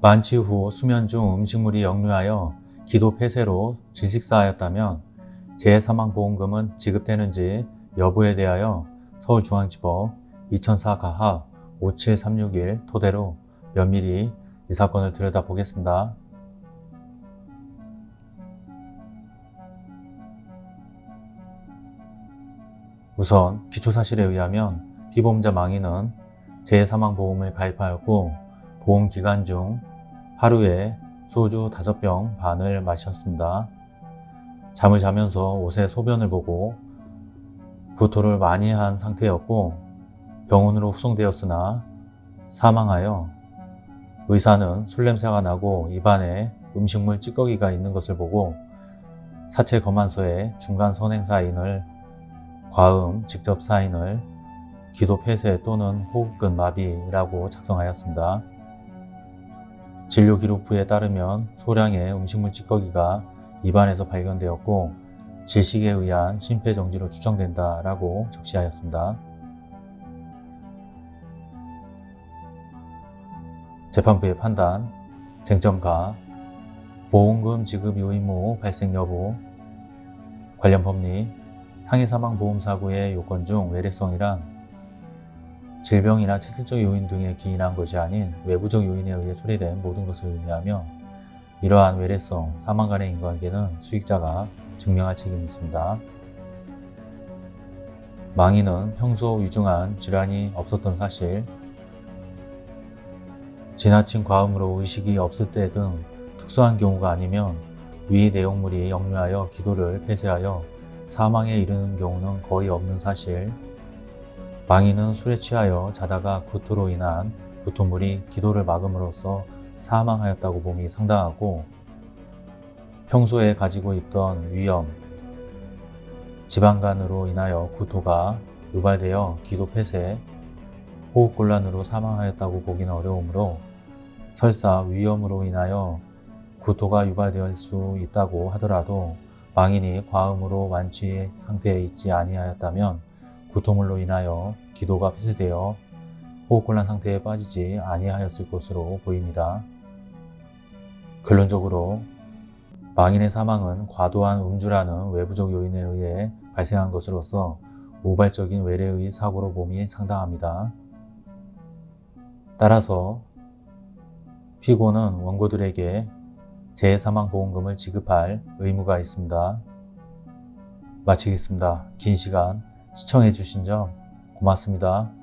만취 후 수면 중 음식물이 역류하여 기도 폐쇄로 질식사하였다면 재해사망보험금은 지급되는지 여부에 대하여 서울중앙지법 2004 가합 57361 토대로 면밀히 이 사건을 들여다보겠습니다. 우선 기초사실에 의하면 피보험자 망인은 재해사망보험을 가입하였고 보험 기간 중 하루에 소주 5병 반을 마셨습니다. 잠을 자면서 옷에 소변을 보고 구토를 많이 한 상태였고 병원으로 후송되었으나 사망하여 의사는 술 냄새가 나고 입안에 음식물 찌꺼기가 있는 것을 보고 사체 검안서에 중간 선행 사인을 과음 직접 사인을 기도 폐쇄 또는 호흡근 마비라고 작성하였습니다. 진료 기록부에 따르면 소량의 음식물 찌꺼기가 입안에서 발견되었고 질식에 의한 심폐정지로 추정된다 라고 적시하였습니다. 재판부의 판단, 쟁점가, 보험금 지급 의무 발생 여부, 관련 법리, 상해 사망 보험 사고의 요건 중 외래성이란 질병이나 체질적 요인 등에 기인한 것이 아닌 외부적 요인에 의해 초래된 모든 것을 의미하며 이러한 외래성, 사망 간의 인과관계는 수익자가 증명할 책임이 있습니다. 망인은 평소 위중한 질환이 없었던 사실, 지나친 과음으로 의식이 없을 때 등 특수한 경우가 아니면 위 내용물이 역류하여 기도를 폐쇄하여 사망에 이르는 경우는 거의 없는 사실, 망인은 술에 취하여 자다가 구토로 인한 구토물이 기도를 막음으로써 사망하였다고 봄이 상당하고 평소에 가지고 있던 위염, 지방간으로 인하여 구토가 유발되어 기도 폐쇄, 호흡곤란으로 사망하였다고 보기는 어려우므로 설사 위염으로 인하여 구토가 유발될 수 있다고 하더라도 망인이 과음으로 완치 상태에 있지 아니하였다면 구토물로 인하여 기도가 폐쇄되어 호흡곤란 상태에 빠지지 아니하였을 것으로 보입니다. 결론적으로 망인의 사망은 과도한 음주라는 외부적 요인에 의해 발생한 것으로서 우발적인 외래의 사고로 봄이 상당합니다. 따라서 피고는 원고들에게 재해사망보험금을 지급할 의무가 있습니다. 마치겠습니다. 긴 시간 시청해 주신 점 고맙습니다.